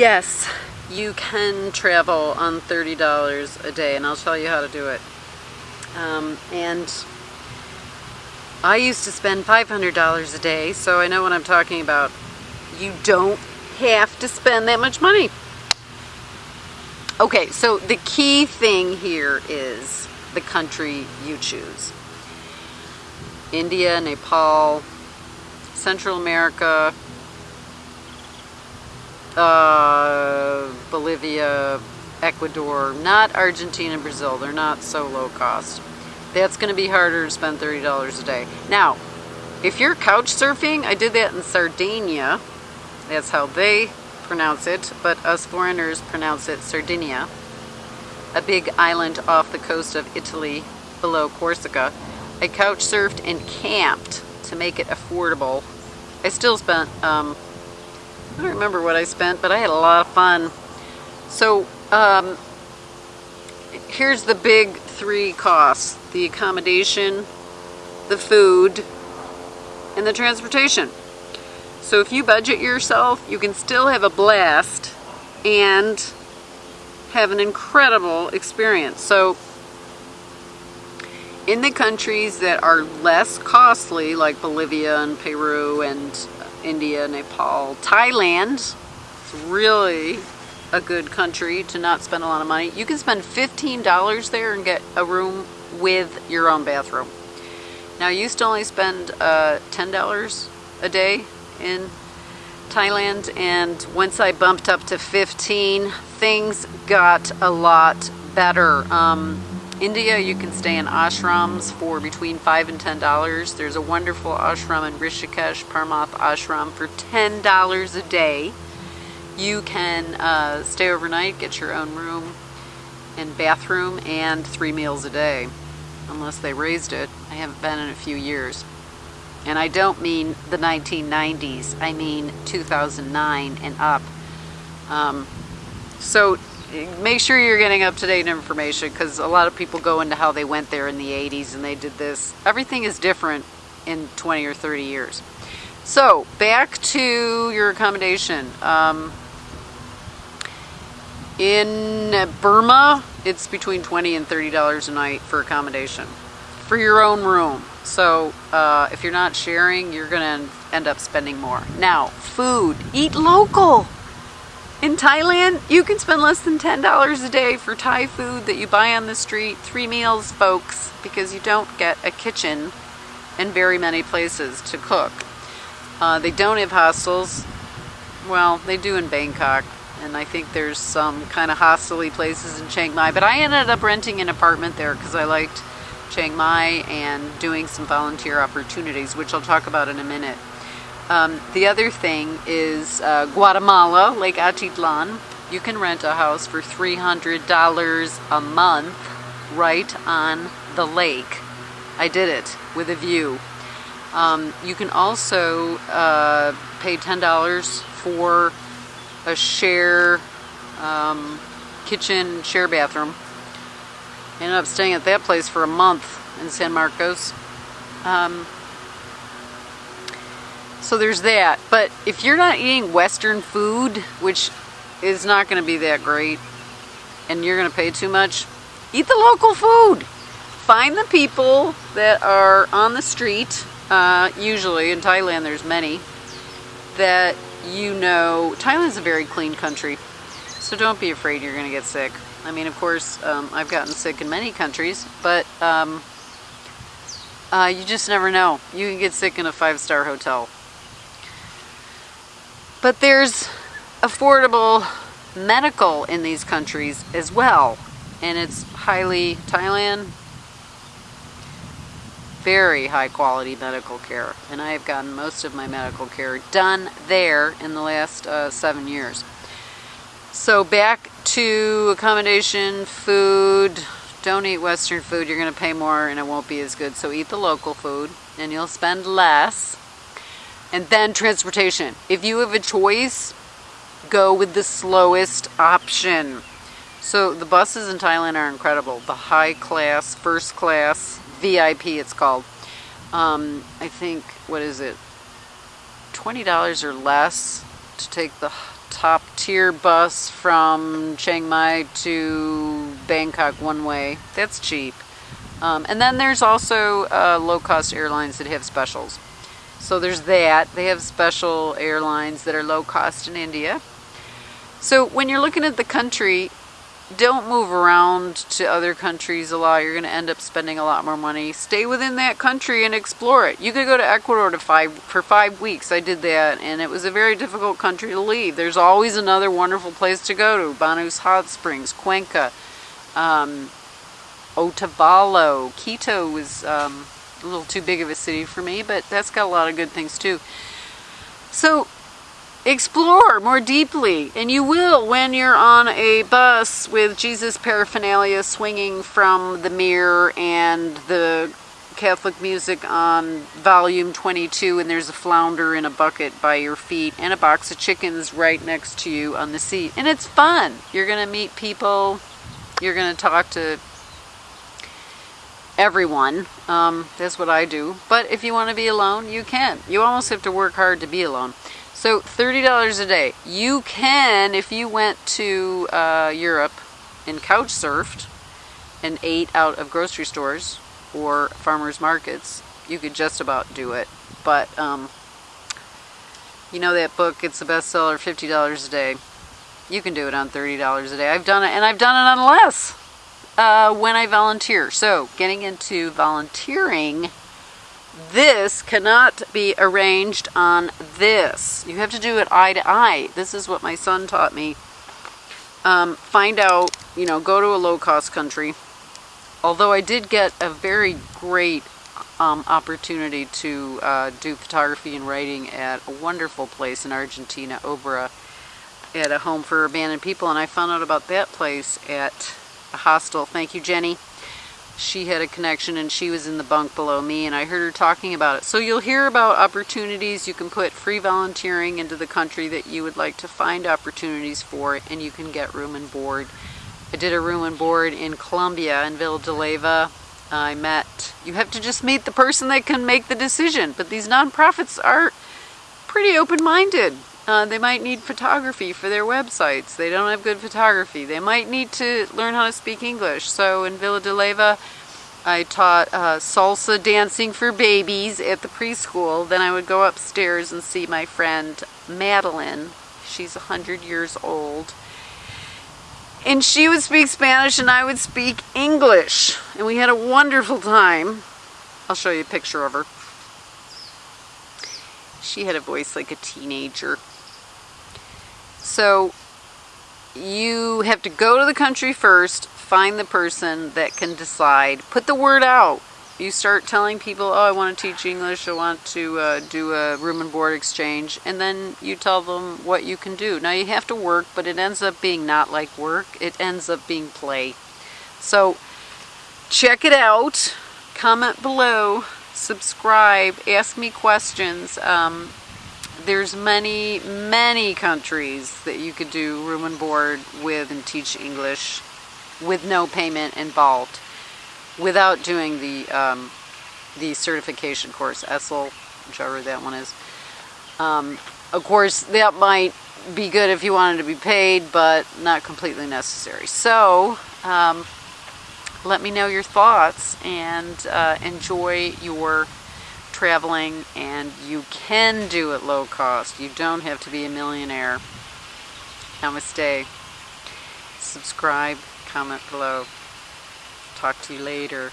yes, you can travel on $30 a day and I'll tell you how to do it. Um, and I used to spend $500 a day, so I know what I'm talking about. You don't have to spend that much money. Okay, so the key thing here is the country you choose. India, Nepal, Central America, uh, Bolivia, Ecuador, not Argentina and Brazil. They're not so low cost. That's going to be harder to spend $30 a day. Now, if you're couch surfing, I did that in Sardegna. That's how they pronounce it, but us foreigners pronounce it Sardinia. A big island off the coast of Italy below Corsica. I couch surfed and camped to make it affordable. I still spent, um, I don't remember what I spent, but I had a lot of fun. So, um, here's the big three costs. The accommodation, the food, and the transportation. So if you budget yourself, you can still have a blast and have an incredible experience. So in the countries that are less costly, like Bolivia and Peru and India, Nepal, Thailand, it's really a good country to not spend a lot of money. You can spend $15 there and get a room with your own bathroom. Now, I used to only spend uh, $10 a day in Thailand, and once I bumped up to 15, things got a lot better. Um, India, you can stay in ashrams for between 5 and $10. There's a wonderful ashram in Rishikesh, Parmarth Ashram, for $10 a day. You can uh, stay overnight, get your own room and bathroom, and three meals a day, unless they raised it. I haven't been in a few years. And I don't mean the 1990s, I mean 2009 and up. Um, so make sure you're getting up-to-date information because a lot of people go into how they went there in the 80s and they did this. Everything is different in 20 or 30 years. So back to your accommodation. Um, in Burma, it's between 20 and $30 a night for accommodation for your own room. So uh, if you're not sharing, you're going to end up spending more. Now, food. Eat local. In Thailand, you can spend less than $10 a day for Thai food that you buy on the street. Three meals, folks, because you don't get a kitchen in very many places to cook. Uh, they don't have hostels. Well, they do in Bangkok, and I think there's some kind of hostel places in Chiang Mai. But I ended up renting an apartment there because I liked Chiang Mai and doing some volunteer opportunities, which I'll talk about in a minute. Um, the other thing is uh, Guatemala, Lake Atitlan. You can rent a house for $300 a month right on the lake. I did it with a view. Um, you can also uh, pay $10 for a share um, kitchen, share bathroom. ended up staying at that place for a month in San Marcos. Um, so there's that. But if you're not eating Western food, which is not going to be that great, and you're going to pay too much, eat the local food. Find the people that are on the street, uh, usually, in Thailand there's many, that you know, Thailand's a very clean country, so don't be afraid you're going to get sick. I mean, of course, um, I've gotten sick in many countries, but um, uh, you just never know. You can get sick in a five-star hotel. But there's affordable medical in these countries as well. And it's highly, Thailand, very high quality medical care. And I have gotten most of my medical care done there in the last uh, seven years. So back to accommodation, food. Don't eat Western food. You're going to pay more and it won't be as good. So eat the local food and you'll spend less. And then transportation. If you have a choice, go with the slowest option. So the buses in Thailand are incredible. The high class, first class, VIP it's called. Um, I think, what is it? $20 or less to take the top tier bus from Chiang Mai to Bangkok one way. That's cheap. Um, and then there's also uh, low cost airlines that have specials. So there's that. They have special airlines that are low cost in India. So when you're looking at the country, don't move around to other countries a lot. You're going to end up spending a lot more money. Stay within that country and explore it. You could go to Ecuador to five, for five weeks. I did that, and it was a very difficult country to leave. There's always another wonderful place to go to. Baños Hot Springs, Cuenca, um, Otavalo. Quito was um, a little too big of a city for me, but that's got a lot of good things too. So explore more deeply and you will when you're on a bus with jesus paraphernalia swinging from the mirror and the catholic music on volume 22 and there's a flounder in a bucket by your feet and a box of chickens right next to you on the seat. And it's fun. You're going to meet people. You're going to talk to everyone um, that's what i do but if you want to be alone you can you almost have to work hard to be alone so $30 a day. You can, if you went to uh, Europe and couch surfed and ate out of grocery stores or farmers markets, you could just about do it. But um, you know that book, it's a bestseller, $50 a day. You can do it on $30 a day. I've done it, and I've done it on less uh, when I volunteer. So getting into volunteering this cannot be arranged on this. You have to do it eye to eye. This is what my son taught me. Um, find out, you know, go to a low cost country. Although I did get a very great um, opportunity to uh, do photography and writing at a wonderful place in Argentina, Obra, at a home for abandoned people. And I found out about that place at a hostel. Thank you, Jenny she had a connection and she was in the bunk below me and I heard her talking about it. So you'll hear about opportunities. You can put free volunteering into the country that you would like to find opportunities for and you can get room and board. I did a room and board in Colombia in Villa de Leyva. I met, you have to just meet the person that can make the decision, but these nonprofits are pretty open-minded. Uh, they might need photography for their websites. They don't have good photography. They might need to learn how to speak English. So in Villa de Leyva, I taught uh, salsa dancing for babies at the preschool. Then I would go upstairs and see my friend Madeline. She's 100 years old. And she would speak Spanish and I would speak English. And we had a wonderful time. I'll show you a picture of her. She had a voice like a teenager. So you have to go to the country first, find the person that can decide, put the word out. You start telling people, oh, I want to teach English, I want to uh, do a room and board exchange, and then you tell them what you can do. Now you have to work, but it ends up being not like work, it ends up being play. So check it out, comment below, subscribe, ask me questions. Um, there's many, many countries that you could do room and board with and teach English with no payment involved without doing the um, the certification course, ESL, whichever that one is. Um, of course, that might be good if you wanted to be paid, but not completely necessary. So, um, let me know your thoughts and uh, enjoy your traveling and you can do it low cost. You don't have to be a millionaire. Namaste. Subscribe, comment below. Talk to you later.